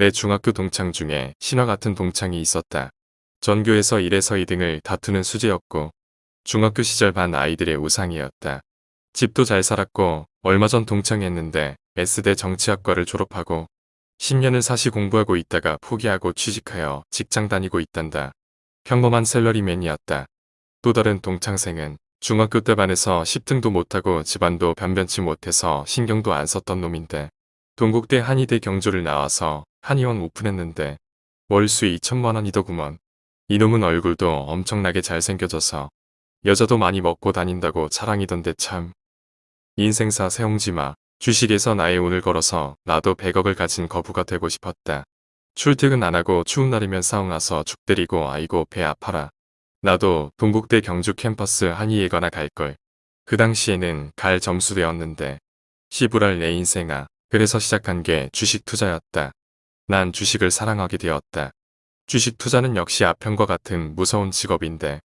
내 중학교 동창 중에 신화 같은 동창이 있었다. 전교에서 1에서 2등을 다투는 수재였고 중학교 시절 반 아이들의 우상이었다. 집도 잘 살았고 얼마 전 동창했는데 S대 정치학과를 졸업하고 10년을 사시 공부하고 있다가 포기하고 취직하여 직장 다니고 있단다. 평범한 셀러리맨이었다. 또 다른 동창생은 중학교 때 반에서 10등도 못하고 집안도 변변치 못해서 신경도 안 썼던 놈인데 동국대 한의대 경조를 나와서 한의원 오픈했는데 월수 2천만원이더구먼. 이놈은 얼굴도 엄청나게 잘생겨져서 여자도 많이 먹고 다닌다고 자랑이던데 참. 인생사 세옹지마. 주식에서 나의 운을 걸어서 나도 100억을 가진 거부가 되고 싶었다. 출퇴근 안 하고 추운 날이면 사우나서 죽 때리고 아이고 배 아파라. 나도 동국대 경주 캠퍼스 한의예거나 갈걸. 그 당시에는 갈 점수되었는데 시부랄 내 인생아. 그래서 시작한 게 주식 투자였다. 난 주식을 사랑하게 되었다. 주식 투자는 역시 아편과 같은 무서운 직업인데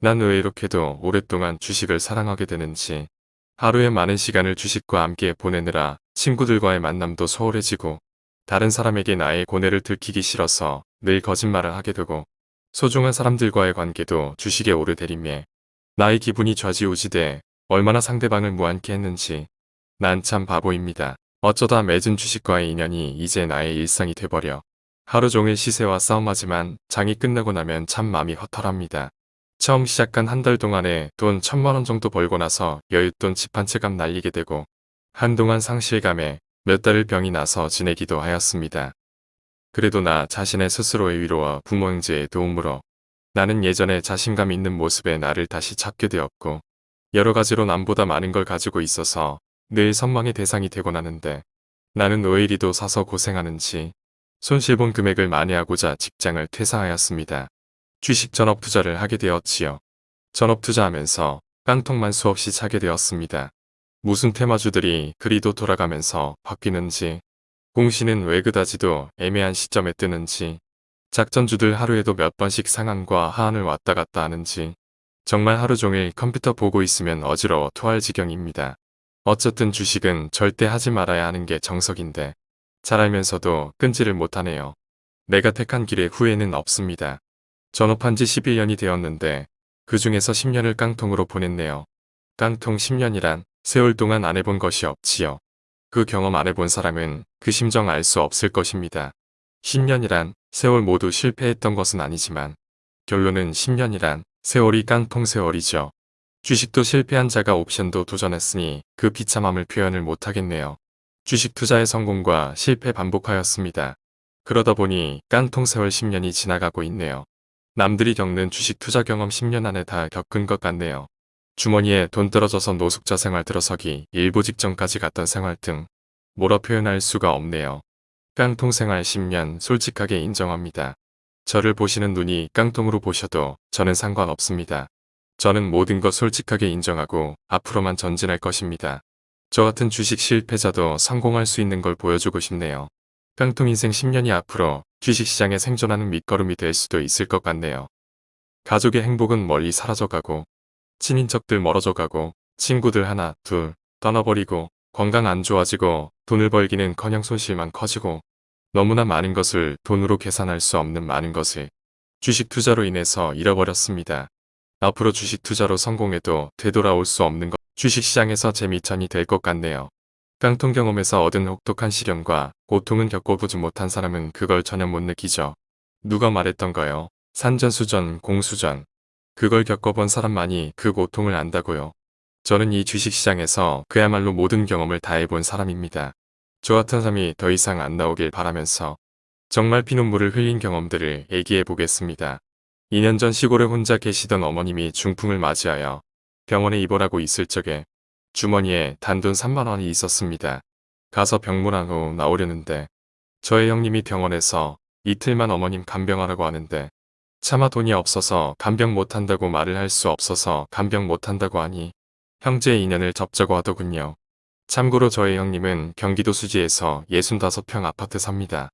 난 왜 이렇게도 오랫동안 주식을 사랑하게 되는지 하루에 많은 시간을 주식과 함께 보내느라 친구들과의 만남도 소홀해지고 다른 사람에게 나의 고뇌를 들키기 싫어서 늘 거짓말을 하게 되고 소중한 사람들과의 관계도 주식에 오르내림에 나의 기분이 좌지우지돼 얼마나 상대방을 무안케 했는지 난 참 바보입니다. 어쩌다 맺은 주식과의 인연이 이제 나의 일상이 돼버려 하루 종일 시세와 싸움하지만 장이 끝나고 나면 참 마음이 허탈합니다. 처음 시작한 한 달 동안에 돈 천만원 정도 벌고 나서 여윳돈 집 한 채값 날리게 되고 한동안 상실감에 몇 달을 병이 나서 지내기도 하였습니다. 그래도 나 자신의 스스로의 위로와 부모 형제의 도움으로 나는 예전에 자신감 있는 모습의 나를 다시 찾게 되었고 여러 가지로 남보다 많은 걸 가지고 있어서 늘 선망의 대상이 되곤 하는데 나는 왜 이리도 사서 고생하는지 손실본 금액을 만회하고자 직장을 퇴사하였습니다. 주식 전업 투자를 하게 되었지요. 전업 투자하면서 깡통만 수없이 차게 되었습니다. 무슨 테마주들이 그리도 돌아가면서 바뀌는지 공시는 왜 그다지도 애매한 시점에 뜨는지 작전주들 하루에도 몇 번씩 상한과 하한을 왔다 갔다 하는지 정말 하루 종일 컴퓨터 보고 있으면 어지러워 토할 지경입니다. 어쨌든 주식은 절대 하지 말아야 하는 게 정석인데 잘 알면서도 끈지를 못하네요. 내가 택한 길에 후회는 없습니다. 전업한 지 11년이 되었는데 그 중에서 10년을 깡통으로 보냈네요. 깡통 10년이란 세월 동안 안 해본 것이 없지요. 그 경험 안 해본 사람은 그 심정 알 수 없을 것입니다. 10년이란 세월 모두 실패했던 것은 아니지만 결론은 10년이란 세월이 깡통 세월이죠. 주식도 실패한 자가 옵션도 도전했으니 그 비참함을 표현을 못하겠네요. 주식 투자의 성공과 실패 반복하였습니다. 그러다 보니 깡통 세월 10년이 지나가고 있네요. 남들이 겪는 주식 투자 경험 10년 안에 다 겪은 것 같네요. 주머니에 돈 떨어져서 노숙자 생활 들어서기 일부 직전까지 갔던 생활 등 뭐라 표현할 수가 없네요. 깡통 생활 10년 솔직하게 인정합니다. 저를 보시는 눈이 깡통으로 보셔도 저는 상관없습니다. 저는 모든 것 솔직하게 인정하고 앞으로만 전진할 것입니다. 저 같은 주식 실패자도 성공할 수 있는 걸 보여주고 싶네요. 깡통 인생 10년이 앞으로 주식시장에 생존하는 밑거름이 될 수도 있을 것 같네요. 가족의 행복은 멀리 사라져가고 친인척들 멀어져가고 친구들 하나 둘 떠나버리고 건강 안 좋아지고 돈을 벌기는 커녕 손실만 커지고 너무나 많은 것을 돈으로 계산할 수 없는 많은 것을 주식 투자로 인해서 잃어버렸습니다. 앞으로 주식 투자로 성공해도 되돌아올 수 없는 것 주식시장에서 재미천이 될 것 같네요. 깡통 경험에서 얻은 혹독한 시련과 고통은 겪어보지 못한 사람은 그걸 전혀 못 느끼죠. 누가 말했던가요? 산전수전, 공수전. 그걸 겪어본 사람만이 그 고통을 안다고요. 저는 이 주식시장에서 그야말로 모든 경험을 다 해본 사람입니다. 저 같은 사람이 더 이상 안 나오길 바라면서 정말 피눈물을 흘린 경험들을 얘기해 보겠습니다. 2년 전 시골에 혼자 계시던 어머님이 중풍을 맞이하여 병원에 입원하고 있을 적에 주머니에 단돈 3만원이 있었습니다. 가서 병문안 후 나오려는데 저의 형님이 병원에서 이틀만 어머님 간병하라고 하는데 차마 돈이 없어서 간병 못한다고 말을 할 수 없어서 간병 못한다고 하니 형제의 인연을 접자고 하더군요. 참고로 저의 형님은 경기도 수지에서 65평 아파트 삽니다.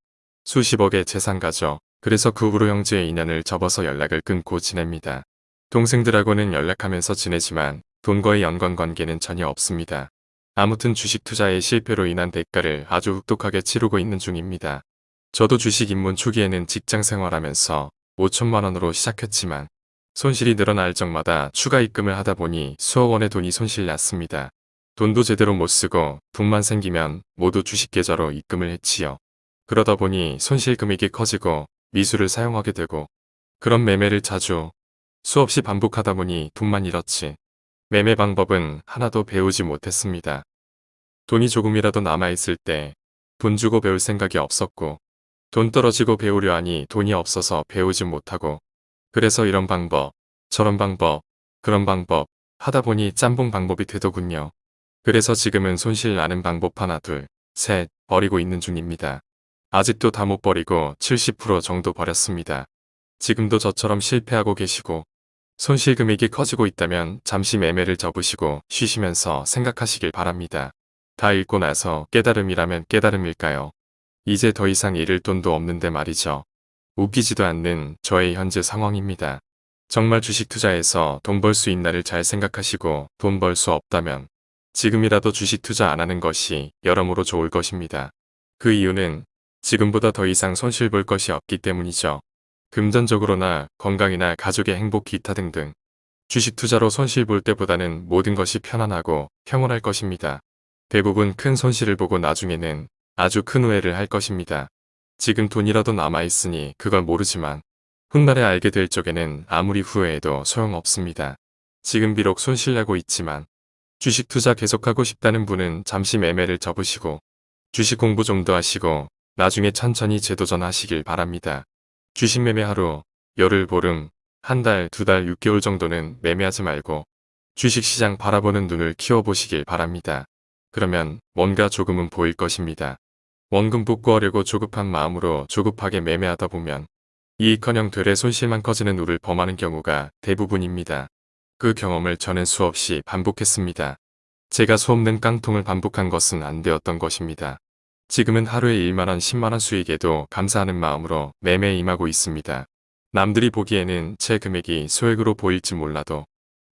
수십억의 재산가죠. 그래서 그 후로 형제의 인연을 접어서 연락을 끊고 지냅니다. 동생들하고는 연락하면서 지내지만 돈과의 연관관계는 전혀 없습니다. 아무튼 주식 투자의 실패로 인한 대가를 아주 혹독하게 치르고 있는 중입니다. 저도 주식 입문 초기에는 직장 생활하면서 5천만 원으로 시작했지만 손실이 늘어날 적마다 추가 입금을 하다 보니 수억 원의 돈이 손실 났습니다. 돈도 제대로 못 쓰고 돈만 생기면 모두 주식 계좌로 입금을 했지요. 그러다 보니 손실 금액이 커지고 미수를 사용하게 되고 그런 매매를 자주 수없이 반복하다 보니 돈만 잃었지. 매매 방법은 하나도 배우지 못했습니다. 돈이 조금이라도 남아있을 때 돈 주고 배울 생각이 없었고 돈 떨어지고 배우려 하니 돈이 없어서 배우지 못하고 그래서 이런 방법, 저런 방법, 그런 방법 하다 보니 짬뽕 방법이 되더군요. 그래서 지금은 손실 나는 방법 하나 둘, 셋 버리고 있는 중입니다. 아직도 다 못 버리고 70% 정도 버렸습니다. 지금도 저처럼 실패하고 계시고 손실 금액이 커지고 있다면 잠시 매매를 접으시고 쉬시면서 생각하시길 바랍니다. 다 읽고 나서 깨달음이라면 깨달음일까요? 이제 더 이상 잃을 돈도 없는데 말이죠. 웃기지도 않는 저의 현재 상황입니다. 정말 주식 투자에서 돈 벌 수 있나를 잘 생각하시고 돈 벌 수 없다면 지금이라도 주식 투자 안 하는 것이 여러모로 좋을 것입니다. 그 이유는 지금보다 더 이상 손실 볼 것이 없기 때문이죠. 금전적으로나 건강이나 가족의 행복 기타 등등 주식 투자로 손실 볼 때보다는 모든 것이 편안하고 평온할 것입니다. 대부분 큰 손실을 보고 나중에는 아주 큰 후회를 할 것입니다. 지금 돈이라도 남아있으니 그걸 모르지만 훗날에 알게 될 적에는 아무리 후회해도 소용없습니다. 지금 비록 손실나고 있지만 주식 투자 계속하고 싶다는 분은 잠시 매매를 접으시고 주식 공부 좀 더 하시고 나중에 천천히 재도전하시길 바랍니다. 주식 매매 하루, 열흘 보름, 한 달, 두 달, 6개월 정도는 매매하지 말고 주식시장 바라보는 눈을 키워보시길 바랍니다. 그러면 뭔가 조금은 보일 것입니다. 원금 복구하려고 조급한 마음으로 조급하게 매매하다 보면 이익커녕 되레 손실만 커지는 우를 범하는 경우가 대부분입니다. 그 경험을 저는 수없이 반복했습니다. 제가 수없는 깡통을 반복한 것은 안 되었던 것입니다. 지금은 하루에 1만원 10만원 수익에도 감사하는 마음으로 매매에 임하고 있습니다. 남들이 보기에는 제 금액이 소액으로 보일지 몰라도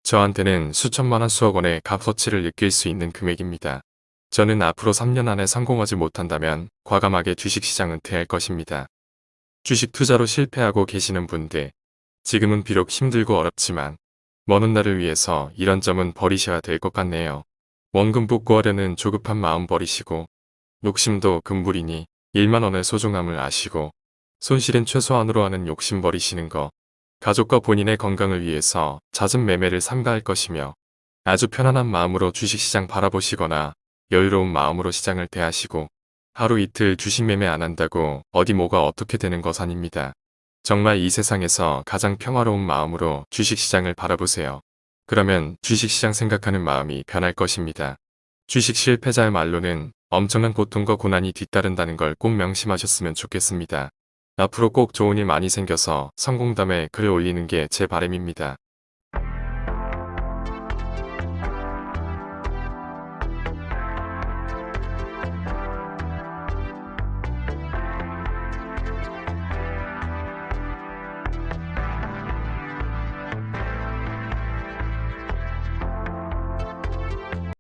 저한테는 수천만원 수억원의 값어치를 느낄 수 있는 금액입니다. 저는 앞으로 3년 안에 성공하지 못한다면 과감하게 주식시장 은퇴할 것입니다. 주식 투자로 실패하고 계시는 분들, 지금은 비록 힘들고 어렵지만 먼 훗날을 위해서 이런 점은 버리셔야 될 것 같네요. 원금 복구하려는 조급한 마음 버리시고 욕심도 금불이니 1만원의 소중함을 아시고 손실은 최소한으로 하는 욕심 버리시는 거 가족과 본인의 건강을 위해서 잦은 매매를 삼가할 것이며 아주 편안한 마음으로 주식시장 바라보시거나 여유로운 마음으로 시장을 대하시고 하루 이틀 주식 매매 안 한다고 어디 뭐가 어떻게 되는 것 아닙니다. 정말 이 세상에서 가장 평화로운 마음으로 주식시장을 바라보세요. 그러면 주식시장 생각하는 마음이 변할 것입니다. 주식 실패자의 말로는 엄청난 고통과 고난이 뒤따른다는 걸 꼭 명심하셨으면 좋겠습니다. 앞으로 꼭 좋은 일 많이 생겨서 성공담에 글 올리는 게 제 바람입니다.